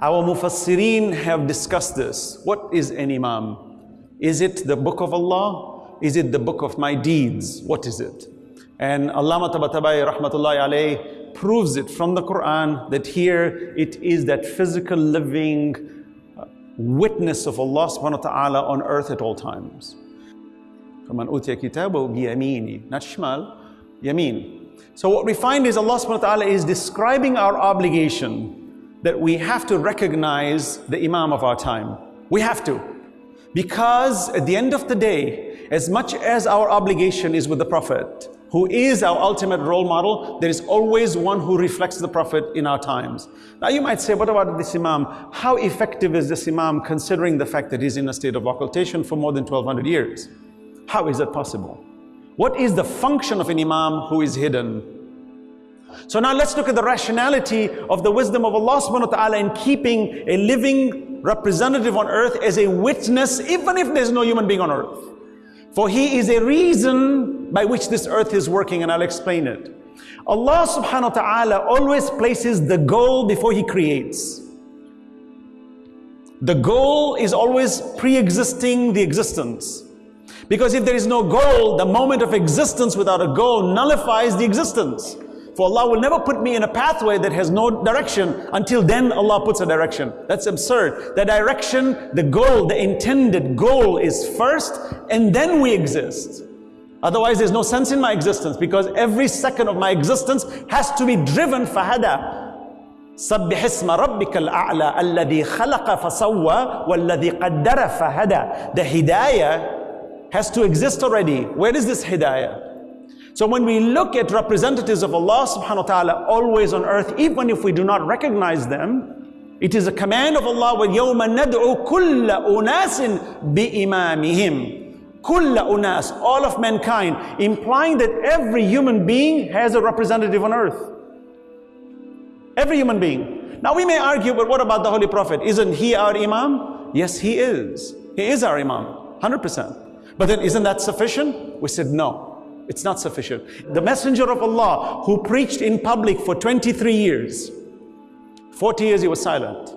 Our mufassirin have discussed this. What is an imam? Is it the book of Allah? Is it the book of my deeds? What is it? And Allama Tabatabai rahmatullahi alayh proves it from the Quran that here it is that physical living uh, witness of Allah subhanahu wa ta'ala on earth at all times. فَمَنْ أُوتِيَ كِتَابَهُ بِيَمِينِ Not shmal, yameen. So what we find is Allah subhanahu wa ta'ala is describing our obligation that we have to recognize the Imam of our time. We have to. Because at the end of the day, as much as our obligation is with the Prophet, who is our ultimate role model, there is always one who reflects the Prophet in our times. Now you might say, what about this Imam? How effective is this Imam considering the fact that he's in a state of occultation for more than 1200 years? How is that possible? What is the function of an Imam who is hidden? So now let's look at the rationality of the wisdom of Allah subhanahu wa ta'ala in keeping a living representative on earth as a witness, even if there's no human being on earth. For he is a reason by which this earth is working, and I'll explain it. Allah subhanahu wa ta'ala always places the goal before he creates. The goal is always pre-existing the existence. Because if there is no goal, the moment of existence without a goal nullifies the existence. For Allah will never put me in a pathway that has no direction until then Allah puts a direction. That's absurd. The direction, the goal, the intended goal is first and then we exist. Otherwise there's no sense in my existence because every second of my existence has to be driven fahada. سبح اسم ربك الأعلى الذي خلق فسوى والذي قدر فهدى The hidayah has to exist already. Where is this hidayah? So when we look at representatives of Allah subhanahu wa ta'ala always on earth, even if we do not recognize them, it is a command of Allah, وَيَوْمَ نَدْعُ كُلَّ أُنَاسٍ بِإِمَامِهِمْ كُلَّ unas, all of mankind, implying that every human being has a representative on earth. Every human being. Now we may argue, but what about the Holy Prophet? Isn't he our Imam? Yes, he is. He is our Imam, 100%. But then isn't that sufficient? We said no, it's not sufficient. The messenger of Allah who preached in public for 23 years, 40 years he was silent.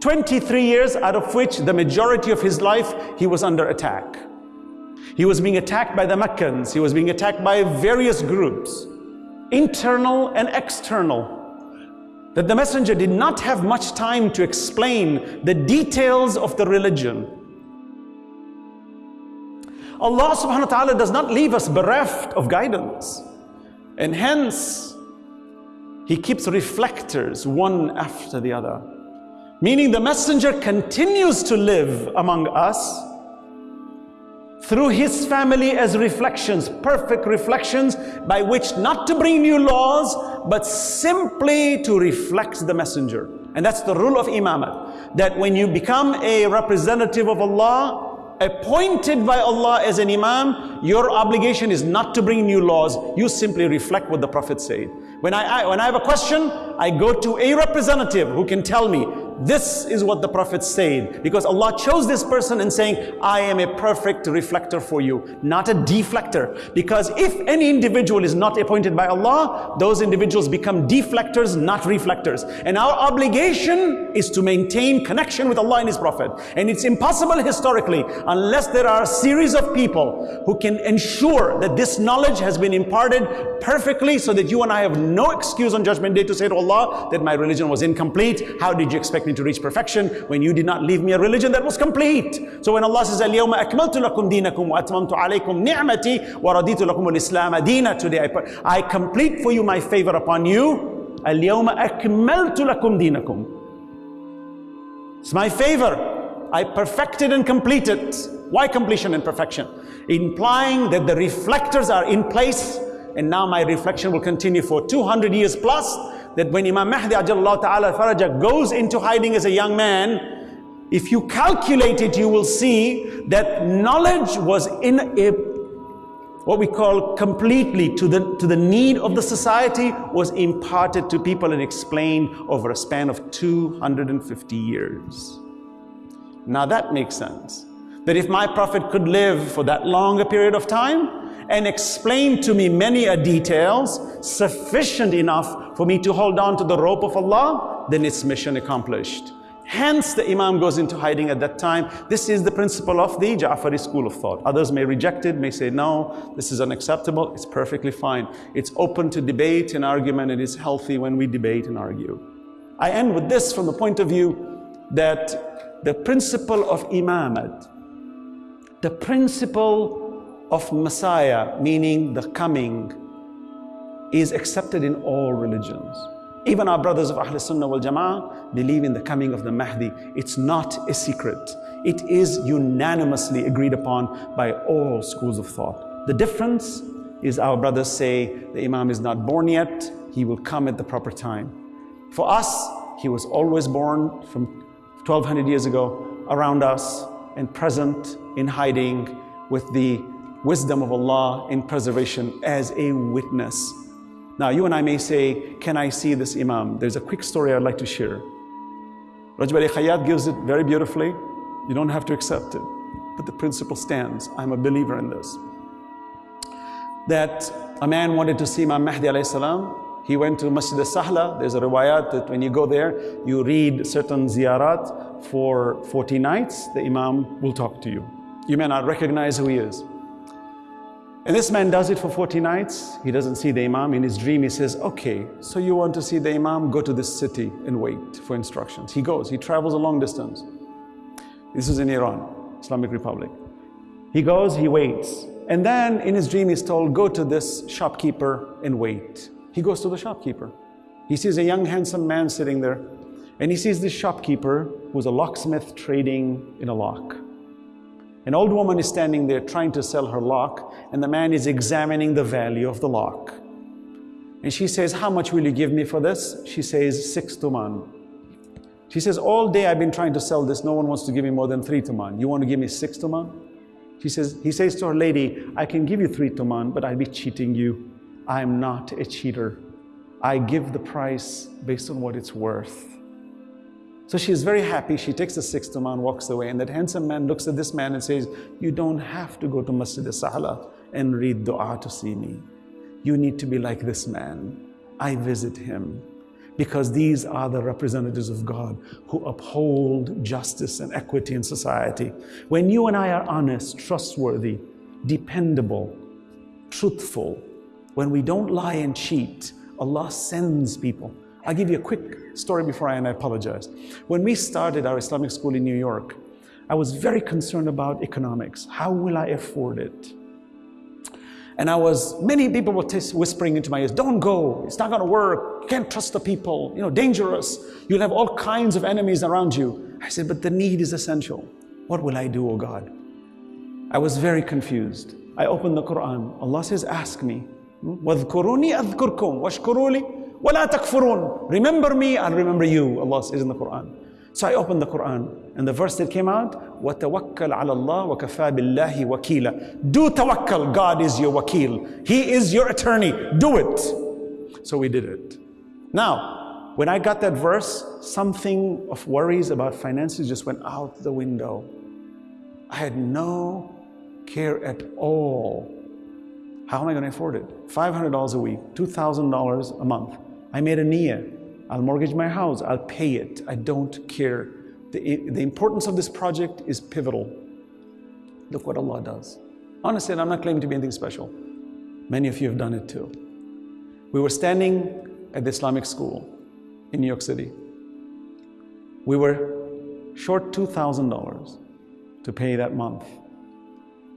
23 years out of which the majority of his life he was under attack. He was being attacked by the Meccans, he was being attacked by various groups, internal and external. That the messenger did not have much time to explain the details of the religion. Allah subhanahu wa ta'ala does not leave us bereft of guidance. And hence, He keeps reflectors one after the other. Meaning the messenger continues to live among us through his family as reflections, perfect reflections by which not to bring new laws, but simply to reflect the messenger. And that's the rule of imamat, that when you become a representative of Allah, appointed by Allah as an imam, your obligation is not to bring new laws. You simply reflect what the Prophet said. When I, I, when I have a question, I go to a representative who can tell me, this is what the Prophet said. Because Allah chose this person and saying, I am a perfect reflector for you, not a deflector. Because if any individual is not appointed by Allah, those individuals become deflectors, not reflectors. And our obligation is to maintain connection with Allah and His Prophet. And it's impossible historically, unless there are a series of people who can ensure that this knowledge has been imparted perfectly so that you and I have no excuse on Judgment Day to say to Allah that my religion was incomplete. How did you expect me to reach perfection when you did not leave me a religion that was complete? So when Allah says, اليوم أكملت لكم دينكم وأتممت عليكم نعمتي ورضيت لكم الإسلام دينا today I, I complete for you my favor upon you اليوم أكملت لكم دينكم It's my favor. I perfected and completed. Why completion and perfection? Implying that the reflectors are in place and now my reflection will continue for 200 years plus, that when Imam Mahdi Ta'ala Faraja goes into hiding as a young man, if you calculate it, you will see that knowledge was in a what we call completely to the, to the need of the society was imparted to people and explained over a span of 250 years. Now that makes sense. That if my prophet could live for that long a period of time, and explain to me many a details sufficient enough for me to hold on to the rope of Allah, then it's mission accomplished. Hence, the Imam goes into hiding at that time. This is the principle of the Ja'fari school of thought. Others may reject it, may say, no, this is unacceptable. It's perfectly fine. It's open to debate and argument. It is healthy when we debate and argue. I end with this from the point of view that the principle of Imamat, the principle of Messiah, meaning the coming, is accepted in all religions. Even our brothers of Ahl Sunnah wal Jama'ah believe in the coming of the Mahdi. It's not a secret. It is unanimously agreed upon by all schools of thought. The difference is our brothers say the Imam is not born yet, he will come at the proper time. For us, he was always born from 1200 years ago around us and present in hiding with the wisdom of Allah in preservation as a witness now, you and I may say, Can I see this Imam? There's a quick story I'd like to share. Rajab Ali Khayyat gives it very beautifully. You don't have to accept it, but the principle stands. I'm a believer in this. That a man wanted to see Imam Mahdi. He went to Masjid al-Sahla. There's a riwayat that when you go there, you read certain ziyarat for 40 nights. The Imam will talk to you. You may not recognize who he is. And this man does it for 40 nights. He doesn't see the Imam. In his dream, he says, Okay, so you want to see the Imam? Go to this city and wait for instructions. He goes, he travels a long distance. This is in Iran, Islamic Republic. He goes, he waits. And then in his dream, he's told, Go to this shopkeeper and wait. He goes to the shopkeeper. He sees a young, handsome man sitting there. And he sees this shopkeeper who's a locksmith trading in a lock. An old woman is standing there trying to sell her lock, and the man is examining the value of the lock. And she says, How much will you give me for this? She says, Six tuman. She says, All day I've been trying to sell this. No one wants to give me more than three tuman. You want to give me six tuman? She says, he says to her lady, I can give you three tuman, but I'll be cheating you. I'm not a cheater. I give the price based on what it's worth. So she is very happy. She takes the sixth six and walks away, and that handsome man looks at this man and says, You don't have to go to Masjid al-Sahla and read dua to see me. You need to be like this man. I visit him because these are the representatives of God who uphold justice and equity in society. When you and I are honest, trustworthy, dependable, truthful, when we don't lie and cheat, Allah sends people I'll give you a quick story before I, and I apologize. When we started our Islamic school in New York, I was very concerned about economics. How will I afford it? And I was, many people were whispering into my ears, don't go, it's not gonna work, you can't trust the people, you know, dangerous. You'll have all kinds of enemies around you. I said, but the need is essential. What will I do, O oh God? I was very confused. I opened the Quran. Allah says, ask me. وَاذْكُرُونِي أَذْكُرْكُمْ وَاشْكُرُوا وَلَا تَكْفُرُونَ Remember me, I'll remember you, Allah says in the Quran. So I opened the Quran, and the verse that came out, وَتَوَكَّلْ عَلَى اللَّهِ وَكَفَى بِاللَّهِ وَكِيلًا Do tawakkal, God is your wakil. He is your attorney. Do it. So we did it. Now, when I got that verse, something of worries about finances just went out the window. I had no care at all. How am I going to afford it? $500 a week, $2,000 a month. I made a niyyah. I'll mortgage my house. I'll pay it. I don't care. The, the importance of this project is pivotal. Look what Allah does. Honestly, I'm not claiming to be anything special. Many of you have done it too. We were standing at the Islamic school in New York City. We were short $2,000 to pay that month.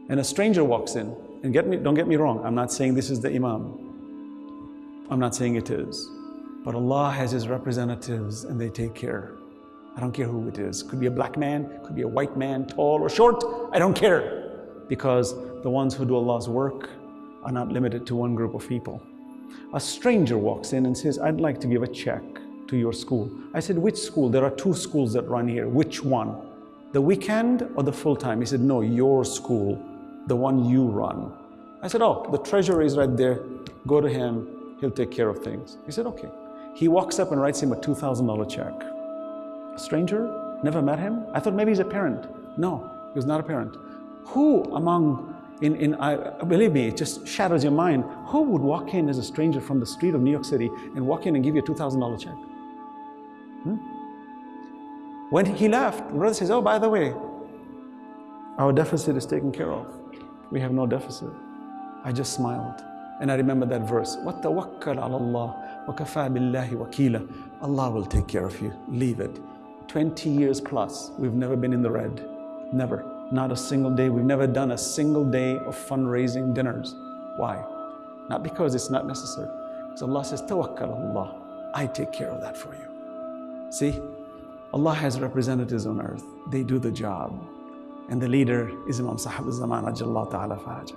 And a stranger walks in. And get me, don't get me wrong, I'm not saying this is the Imam. I'm not saying it is. But Allah has His representatives and they take care. I don't care who it is. Could be a black man, could be a white man, tall or short. I don't care. Because the ones who do Allah's work are not limited to one group of people. A stranger walks in and says, I'd like to give a check to your school. I said, Which school? There are two schools that run here. Which one? The weekend or the full time? He said, No, your school, the one you run. I said, Oh, the treasurer is right there. Go to him, he'll take care of things. He said, Okay. He walks up and writes him a $2,000 check. A stranger, never met him. I thought maybe he's a parent. No, he was not a parent. Who among, in, in I, believe me, it just shatters your mind. Who would walk in as a stranger from the street of New York City and walk in and give you a $2,000 check? Hmm? When he left, the brother says, Oh, by the way, our deficit is taken care of. We have no deficit. I just smiled. And I remember that verse. وَتَوَكَّلْ عَلَى اللَّهِ وَكَفَى بِاللَّهِ وَكِيلًا Allah will take care of you. Leave it. 20 years plus, we've never been in the red. Never. Not a single day. We've never done a single day of fundraising dinners. Why? Not because it's not necessary. Because Allah says, Tawakkal Allah. I take care of that for you. See, Allah has representatives on earth. They do the job. And the leader is Imam Sahib al-Zaman, Ajallah Ta'ala Farajah.